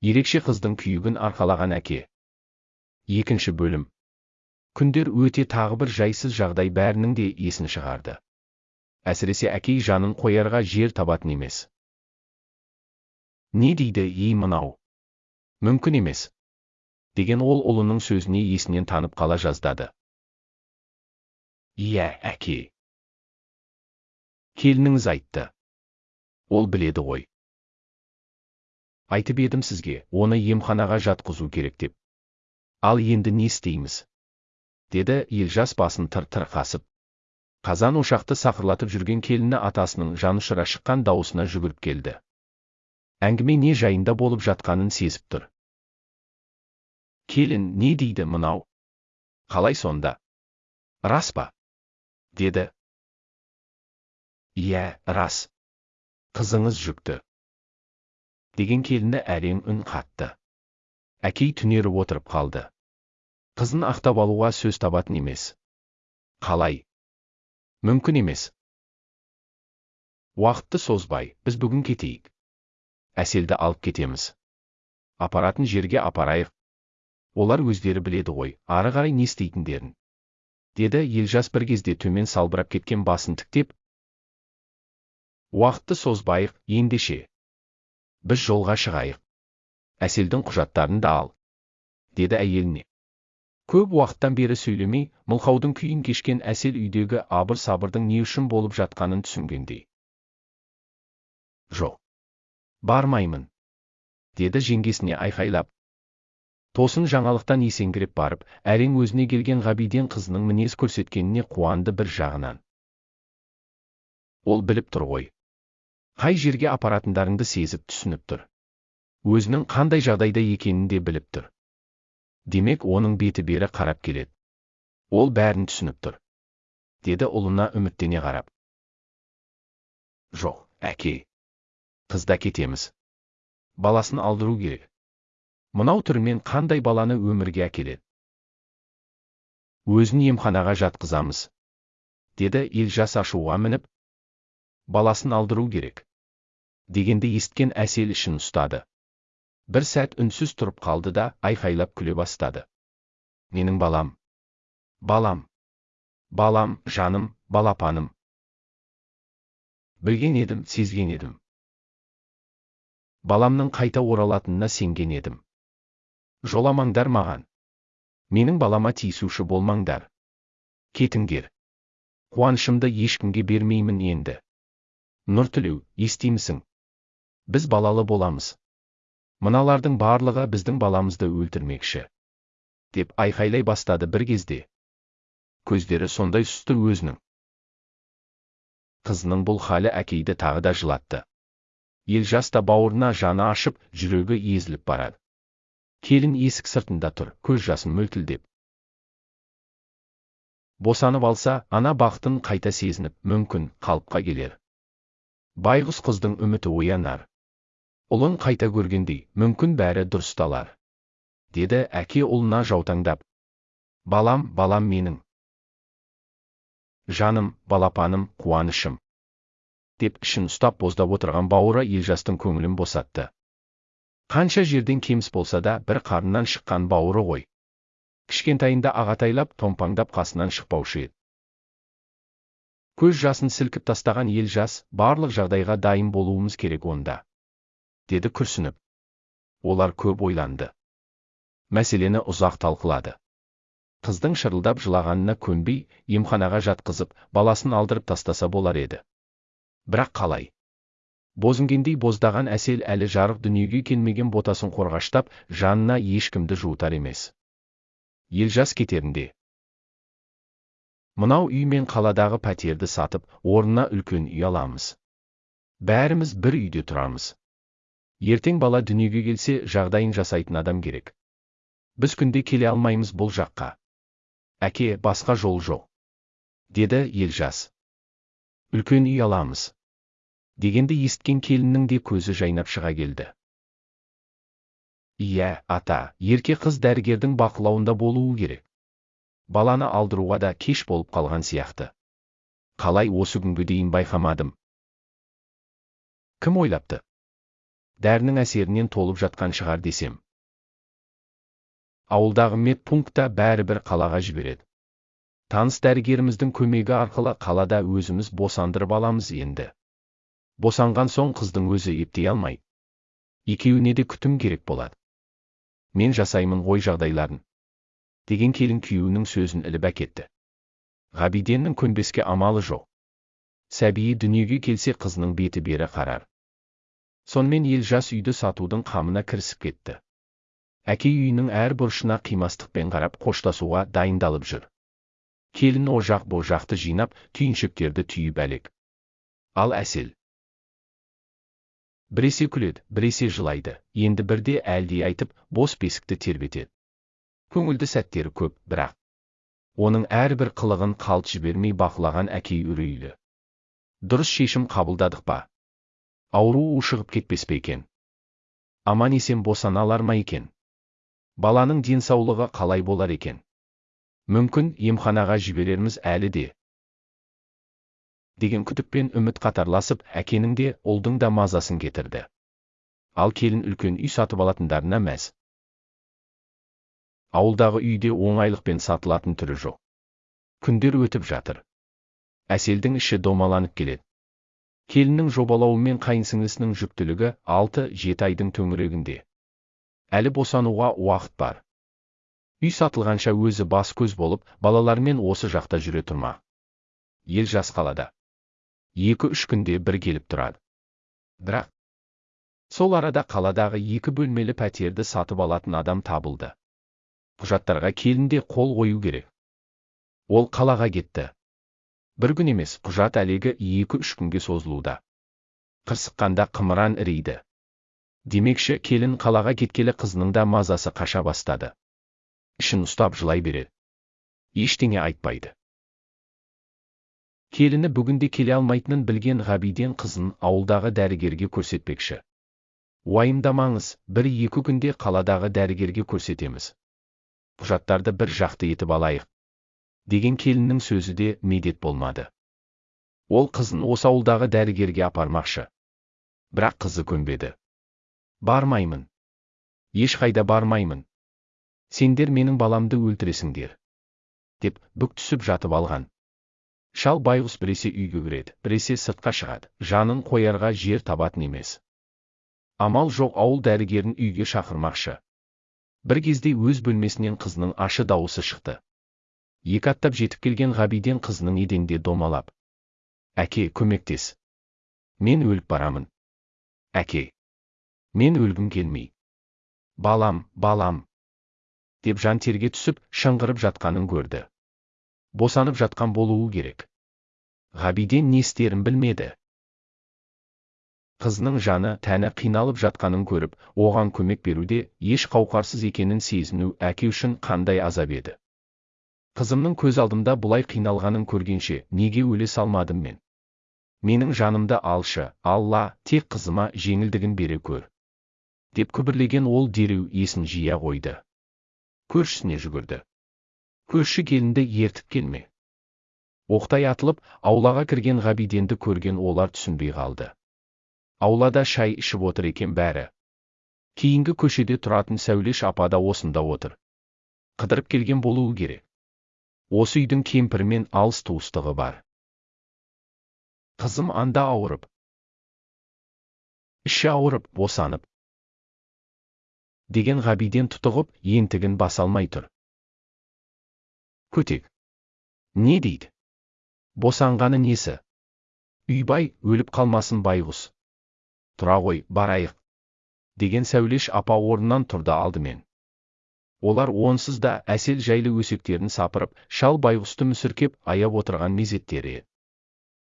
ерекше қыздың күйігін арқалаған әке. Екінші бөлім. Күндер өте тағы бір жайсыз жағдай бәрінің де есін шығарды. Әсіресе әкей жанын қоярға жер табатын емес. Не дейді ей мынау? Мүмкін емес деген ол ұлының сөзіне есінен танып қала жаздады. Иә әке келініңіз айтты ол біледі ғой. Айтып едім сізге оны емханаға жатқызу керек деп. Ал енді не істейміз? Деді елжас басын тыр тыр қасып қазан ошақты сақырлатып жүрген келіні атасының жанұшыра шыққан дауысына жүгіріп келді. Әңгіме не жайында болып жатқанын сезіп тұр. Келін не дейді мынау? Қалай сонда? Рас па? Деді. Иә рас. Қызыңыз жүкті. Деген келіні әрең үн қатты. Әкей түнеріп отырып қалды. Қызын ақтап алуға сөз табатын емес. Қалай? Мүмкін емес. Уақытты созбай біз бүгін кетейік. Әселді алып кетеміз. Апаратын жерге апарайық. Олар өздері біледі ғой ары қарай не істейтіндерін. Деді елжас бір кезде төмен салбырап кеткен басын тіктеп уақытты созбайық ендеше біз жолға шығайық әселдің құжаттарын да ал деді әйеліне көп уақыттан бері сөйлемей мылқаудың күйін кешкен әсел үйдегі абыр сабырдың не үшін болып жатқанын түсінгендей жоқ бармаймын деді жеңгесіне айқайлап тосын жаңалықтан есеңгіреп барып әрең өзіне келген ғабиден қызының мінез көрсеткеніне қуанды бір жағынан ол біліп тұр ғой қай жерге апаратындарыңды сезіп түсініп тұр. Өзінің қандай жағдайда екенін де біліп тұр. Демек оның беті бері қарап келеді. Ол бәрін түсініп тұр. Деді ұлына үміттене қарап. Жоқ әке. Қызда кетеміз. Баласын алдыру керек. Мынау түрмен қандай баланы өмірге әкеледі? Өзін емханаға жатқызамыз. Деді елжас ашуға мініп. Баласын алдыру керек. Дегенді есткен әсел ішін ұстады. Бір сәт үнсіз тұрып қалды да айқайлап күле бастады. Менің балам балам балам жаным балапаным. Білген едім сезген едім. Баламның қайта оралатынына сенген едім. Жоламаңдар маған. Менің балама тиісуші болмаңдар. Кетіңдер. Қуанышымды ешкімге бермеймін енді. Нұртілеу естимісің. Біз балалы боламыз мыналардың барлығы біздің баламызды өлтірмекші деп айқайлай бастады бір кезде көздері сондай сұсты өзінің қызының бұл халі әкейді тағы да жылатты елжас та бауырына жаны ашып жүрегі езіліп барады келін есік сыртында тұр көз жасын мөлтілдеп босанып алса ана бақытын қайта сезініп мүмкін қалыпқа келер байғұс қыздың үміті оянар ұлын қайта көргендей мүмкін бәрі дұрысталар деді әке ұлына жаутаңдап. Балам балам менің. Жаным балапаным қуанышым. Деп ішін ұстап боздап отырған бауыры елжастың көңілін босатты. Қанша жерден кеміс болса да бір қарыннан шыққан бауыры ғой. Кішкентайында ағатайлап томпаңдап қасынан шықпаушы еді. Көз жасын сілкіп тастаған елжас барлық жағдайға дайын болуымыз керек онда. Деді күрсініп. Олар көп ойланды. Мәселені ұзақ талқылады. Қыздың шырылдап жылағанына көнбей емханаға жатқызып баласын алдырып тастаса болар еді. Бірақ қалай? Бозінгендей боздаған әсел әлі жарық дүниеге келмеген ботасын қорғаштап жанына ешкімді жуытар емес. Елжас кетерінде. Мынау үй мен қаладағы пәтерді сатып орнына үлкен үй аламыз. Бәріміз бір үйде тұрамыз. Ертең бала дүниеге келсе жағдайын жасайтын адам керек. Біз күнде келе алмаймыз бұл жаққа. Әке басқа жол жоқ деді елжас. Үлкен үй аламыз дегенді есткен келіннің де көзі жайнап шыға келді. Иә ата ерке қыз дәрігердің бақылауында болуы керек. Баланы алдыруға да кеш болып қалған сияқты. Қалай осы күнге дейін байқамадым. Кім ойлапты? Дәрінің әсерінен толып жатқан шығар десем. Ауылдағы медпунктта бәрібір қалаға жібереді. Таныс дәрігеріміздің көмегі арқылы қалада өзіміз босандырып аламыз енді. Босанған соң қыздың өзі ептей алмайды екеуіне де күтім керек болады. Мен жасаймын ғой жағдайларын. Деген келін күйеуінің сөзін іліп әкетті. Ғабиденнің көнбеске амалы жоқ. Сәбиі дүниеге келсе қызының беті бері қарар. Сонымен ел жас үйді сатудың қамына кірісіп кетті. Әке үйінің әр бұрышына қимастықпен қарап қоштасуға дайындалып жүр. Келін о жақ бұ жақты жинап түйіншектерді түйіп әлек. Ал әсел. Біресе күледі біресе жылайды. Енді бірде әлди айтып бос бесікті тербетеді көңілді сәттері көп бірақ. Оның әрбір қылығын қалт жібермей бақылаған әкей үрейлі дұрыс шешім қабылдадық па? Ауру ушығып кетпес пе екен? Аман есен босана алар ма екен? Баланың денсаулығы қалай болар екен? Мүмкін емханаға жіберерміз әлі де. Деген күдікпен үміт қатарласып әкенің де ұлдың да мазасын кетірді. Ал келін үлкен үй сатып алатындарына мәз. Ауылдағы үйде оңайлықпен сатылатын түрі жоқ. Күндер өтіп жатыр. Әселдің іші домаланып келеді. Келіннің жобалауымен қайынсіңлісінің жүктілігі алты жеті айдың төңірегінде. Әлі босануға уақыт бар. Үй сатылғанша өзі бас көз болып балалармен осы жақта жүре тұрма. Ел жас қалада. Екі-үш күнде бір келіп тұрады. Бірақ сол арада қаладағы екі бөлмелі пәтерді сатып алатын адам табылды. Құжаттарға келінде қол қою керек. Ол қалаға кетті. Бір күн емес құжат әлегі екі-үш күнге созылуда қырсыққанда қымыран ірейді демекші келін қалаға кеткелі қызының да мазасы қаша бастады ішін ұстап жылай береді ештеңе айтпайды келіні бүгінде келе алмайтынын білген ғабиден қызын ауылдағы дәрігерге көрсетпекші уайымдамаңыз бір екі күнде қаладағы дәрігерге көрсетеміз құжаттарды бір жақты етіп алайық деген келіннің сөзі де медет болмады. Ол қызын осы ауылдағы дәрігерге апармақшы. Бірақ қызы көнбеді. Бармаймын. Ешқайда бармаймын. Сендер менің баламды өлтіресіңдер. Деп бүк түсіп жатып алған. Шал байғұс біресе үйге кіреді біресе сыртқа шығады. Жанын қоярға жер табатын емес. Амал жоқ ауыл дәрігерін үйге шақырмақшы. Бір кезде өз бөлмесінен қызының ашы дауысы шықты. Екі аттап жетіп келген ғабиден қызының еденде домалап әке көмектес. Мен өліп барамын. Әке мен өлгім келмей. Балам балам! деп жан терге түсіп шыңғырып жатқанын көрді. Босанып жатқан болуы керек. Ғабиден не істерін білмеді. Қызының жаны тәні қиналып жатқанын көріп оған көмек беруде еш қауқарсыз екенін сезіну әке үшін қандай азап еді? Қызымның көз алдымда бұлай қиналғанын көргенше неге өле салмадым мен? Менің жанымды алшы алла тек қызыма жеңілдігін бере көр. Деп күбірлеген ол дереу есін жия қойды. Көршісіне жүгірді. Көрші келінді ертіп келме. Оқтай атылып аулаға кірген ғабиденді көрген олар түсінбей қалды. Аулада шай ішіп отыр екен бәрі. Кейінгі көшеде тұратын сәулеш апа да осында отыр. Қыдырып келген болуы керек. Осы үйдің кемпірімен алыс туыстығы бар. Қызым анда ауырып. Іші ауырып босанып. Деген ғабиден тұтығып ентігін баса алмай тұр. Көтек. Не дейді? Босанғаны несі? Үйбай өліп қалмасын байғұс. Тұра ғой барайық. Деген сәулеш апа орнынан тұрды алдымен. Олар онсыз да әсел жайлы өсектерін сапырып шал байғұсты мүсіркеп аяп отырған мезеттері.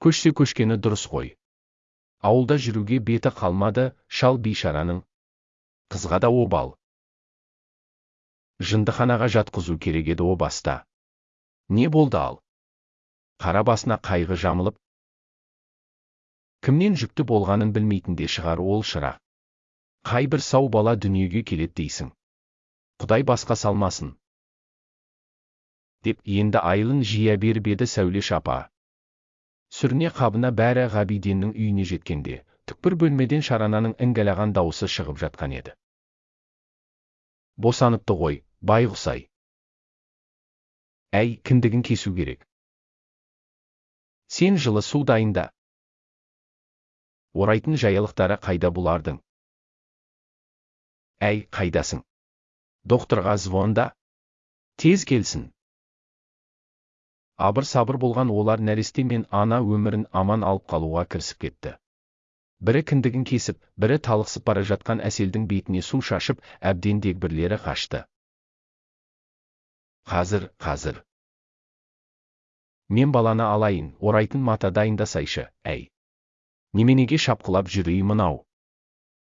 Көшсе көшкені дұрыс қой. Ауылда жүруге беті қалмады шал бейшараның. Қызға да обал. Жындыханаға жатқызу керек еді о баста. Не болды ал? Қара басына қайғы жамылып. Кімнен жүкті болғанын білмейтін де шығар ол шырақ. Қай бір сау бала дүниеге келеді дейсің. Құдай басқа салмасын. Деп енді айылын жия беріп еді сәулеш апа сүріне қабына бәрі ғабиденнің үйіне жеткенде түкпір бөлмеден шарананың іңгәлаған дауысы шығып жатқан еді. Босаныпты ғой байғұс-ай әй кіндігін кесу керек. Сен жылы су дайында. Орайтын жаялықтары қайда бұлардың? Әй қайдасың? Докторға звонда тез келсін. Абыр сабыр болған олар нәресте мен ана өмірін аман алып қалуға кірісіп кетті. Бірі кіндігін кесіп бірі талықсып бара жатқан әселдің бетіне су шашып әбден дегбірлері қашты. Қазір қазір. Мен баланы алайын орайтын мата дайындасайшы әй. Неменеге шапқылап жүрей мынау?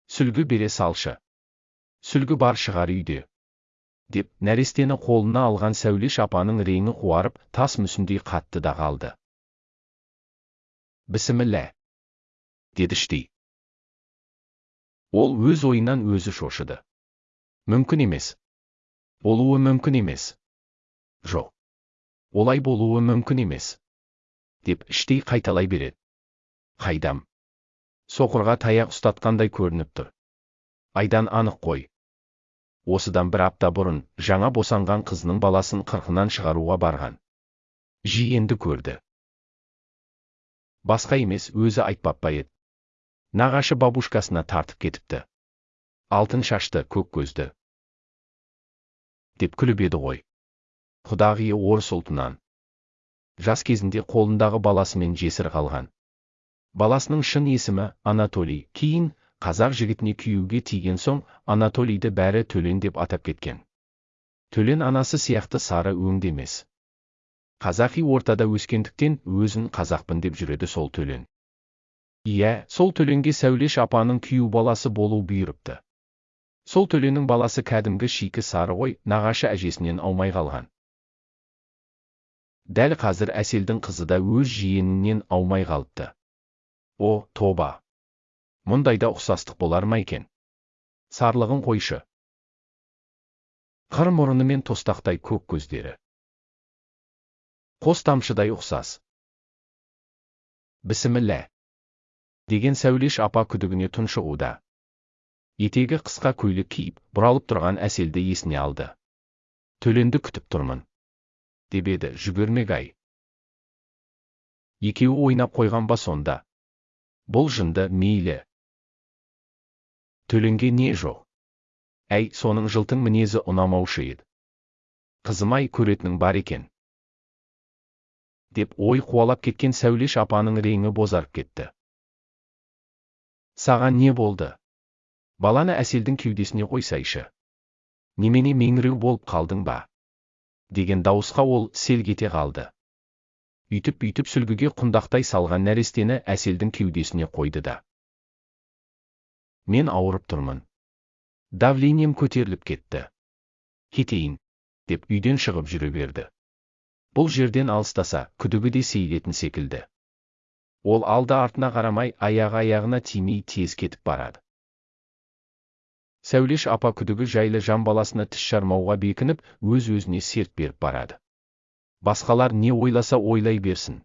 Сүлгі бере салшы. Сүлгі бар шығар үйде. Деп нәрестені қолына алған сәулеш апаның реңі қуарып тас мүсіндей қатты да қалды бісіміллә деді іштей. Ол өз ойынан өзі шошыды. Мүмкін емес болуы мүмкін емес жоқ олай болуы мүмкін емес деп іштей қайталай береді. Қайдам? Соқырға таяқ ұстатқандай көрініп тұр айдан анық қой осыдан бір апта бұрын жаңа босанған қызының баласын қырқынан шығаруға барған. Жиенді көрді. Басқа емес өзі айтпап па еді. Нағашы бабушкасына тартып кетіпті. Алтын шашты көк көзді. Деп күліп еді ғой. Құдағиы орыс ұлтынан. Жас кезінде қолындағы баласымен жесір қалған. Баласының шын есімі анатолий кейін қазақ жігітіне күйеуге тиген соң анатолийді бәрі төлен деп атап кеткен. Төлен анасы сияқты сары өңді емес. Қазақи ортада өскендіктен өзін қазақпын деп жүреді сол төлен. Иә сол төленге сәулеш апаның күйеу баласы болу бұйырыпты. Сол төленнің баласы кәдімгі шикі сары ғой нағашы әжесінен аумай қалған. Дәл қазір әселдің қызы да өз жиенінен аумай қалыпты. О тоба! Мұндайда ұқсастық болар ма екен? Сарлығын қойшы. Қыр мұрыны мен тостақтай көк көздері. Қос тамшыдай ұқсас. Бісіміллә деген сәулеш апа күдігіне тұншығуда. Етегі қысқа көйлек киіп бұралып тұрған әселді есіне алды. Төленді күтіп тұрмын. Деп еді жүгермек ай екеуі ойнап қойған ба сонда? Бұл жынды мейлі. Төленге не жоқ әй соның жылтың мінезі ұнамаушы еді. Қызым-ай көретінің бар екен. Деп ой қуалап кеткен сәулеш апаның реңі бозарып кетті. Саған не болды? Баланы әселдің кеудесіне қойсайшы. Немене меңіреу болып қалдың ба? Деген дауысқа ол селк ете қалды. Үйтіп бүйтіп сүлгіге құндақтай салған нәрестені әселдің кеудесіне қойды да. Мен ауырып тұрмын давлением көтеріліп кетті кетейін деп үйден шығып жүре берді бұл жерден алыстаса күдігі де сейілетін секілді ол алды артына қарамай аяғы аяғына тимей тез кетіп барады сәулеш апа күдігі жайлы жан баласына тіс жармауға бекініп өз өзіне серт беріп барады басқалар не ойласа ойлай берсін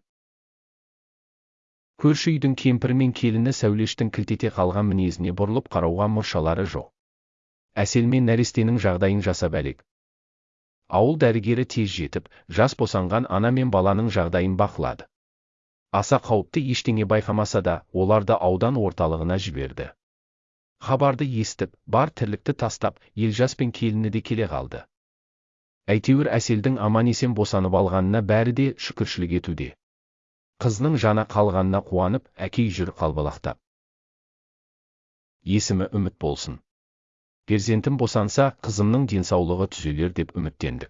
көрші үйдің кемпірі мен келіні сәулештің кілтете қалған мінезіне бұрылып қарауға мұршалары жоқ. Әсел мен нәрестенің жағдайын жасап әлек. Ауыл дәрігері тез жетіп жас босанған ана мен баланың жағдайын бақылады. Аса қауіпті ештеңе байқамаса да оларды аудан орталығына жіберді. Хабарды естіп бар тірлікті тастап елжас пен келіні де келе қалды. Әйтеуір әселдің аман есен босанып алғанына бәрі де шүкіршілік етуде. Қызының жаны қалғанына қуанып әкей жүр қалбалақтап есімі үміт болсын. Перзентім босанса қызымның денсаулығы түзелер деп үміттендік.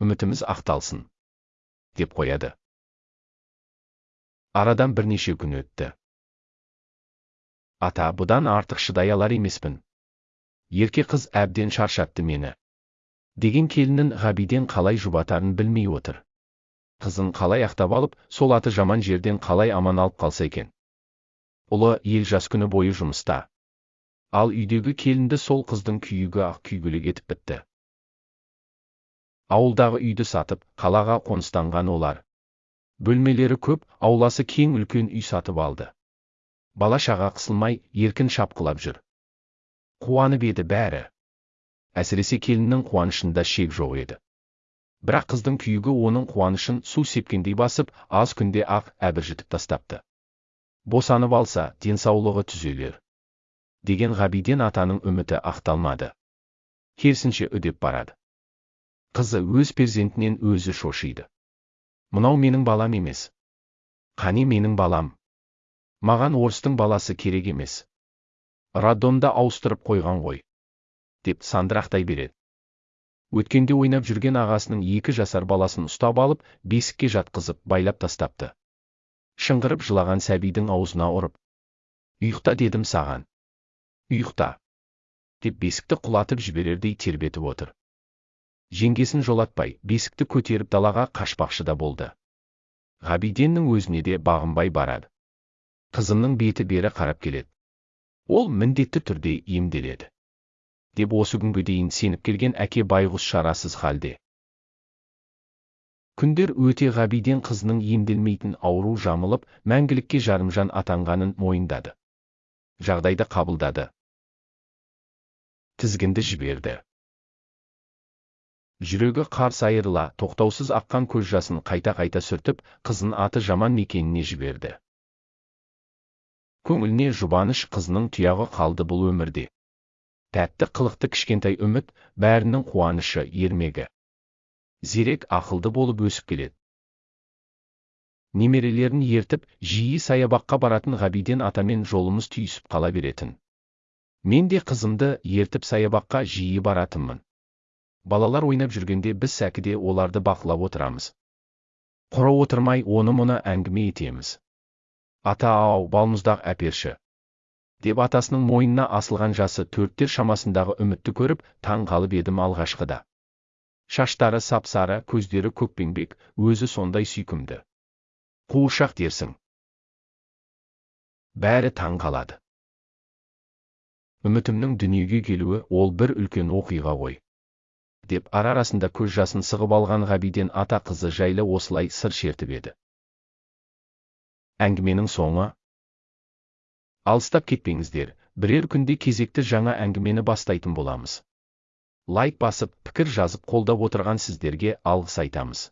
Үмітіміз ақталсын деп қояды. Арадан бірнеше күн өтті. Ата бұдан артық шыдай алар емеспін. Ерке қыз әбден шаршатты мені. Деген келінін ғабиден қалай жұбатарын білмей отыр. Қызын қалай ақтап алып сол аты жаман жерден қалай аман алып қалса екен? Ұлы ел жас күні бойы жұмыста. Ал үйдегі келінді сол қыздың күйігі ақ күйгілік етіп бітті. Ауылдағы үйді сатып қалаға қоныстанған олар. Бөлмелері көп ауласы кең үлкен үй сатып алды. Бала шаға қысылмай еркін шапқылап жүр. Қуанып еді бәрі. Әсіресе келіннің қуанышында шек жоқ еді. Бірақ қыздың күйігі оның қуанышын су сепкендей басып аз күнде ақ әбіржітіп тастапты. Босанып алса денсаулығы түзелер деген ғабиден атаның үміті ақталмады. Керісінше үдеп барады. Қызы өз перзентінен өзі шошиды. Мынау менің балам емес. Қане менің балам. Маған орыстың баласы керек емес. Роддомда ауыстырып қойған ғой деп сандырақтай береді. Өткенде ойнап жүрген ағасының екі жасар баласын ұстап алып бесікке жатқызып байлап тастапты. Шыңғырып жылаған сәбидің аузына ұрып ұйықта дедім саған. Ұйықта! деп бесікті құлатып жіберердей тербетіп отыр. Жеңгесін жолатпай бесікті көтеріп далаға қашпақшы да болды. Ғабиденнің өзіне де бағынбай барады. Қызының беті бері қарап келеді. Ол міндетті түрде емделеді. Деп осы күнге дейін сеніп келген әке байғұс шарасыз халде. Күндер өте ғабиден қызының емделмейтін ауру жамылып мәңгілікке жарымжан атанғанын мойындады. Жағдайды қабылдады. Тізгінді жіберді. Жүрегі қарс айырыла тоқтаусыз аққан көз жасын қайта қайта сүртіп қызын аты жаман мекеніне жіберді. Көңіліне жұбаныш қызының тұяғы қалды бұл өмірде. Тәтті қылықты кішкентай үміт бәрінің қуанышы ермегі. Зерек ақылды болып өсіп келеді. Немерелерін ертіп жиі саябаққа баратын ғабиден атамен жолымыз түйісіп қала беретін. Мен де қызымды ертіп саябаққа жиі баратынмын. Балалар ойнап жүргенде біз сәкіде оларды бақылап отырамыз. Құра отырмай оны мұны әңгіме етеміз. Ата ау балмұздақ әперші. Деп атасының мойнына асылған жасы төрттер шамасындағы үмітті көріп таң қалып едім алғашқыда. Шаштары сап-сары көздері көкпеңбек өзі сондай сүйкімді. Қуыршақ дерсің. Бәрі таң қалады. Үмітімнің дүниеге келуі ол бір үлкен оқиға ғой. Деп ара арасында көз жасын сығып алған ғабиден ата қызы жайлы осылай сыр шертіп еді. Әңгіменің соңы алыстап кетпеңіздер бірер күнде кезекті жаңа әңгімені бастайтын боламыз. Лайк басып пікір жазып қолдап отырған сіздерге алғыс айтамыз.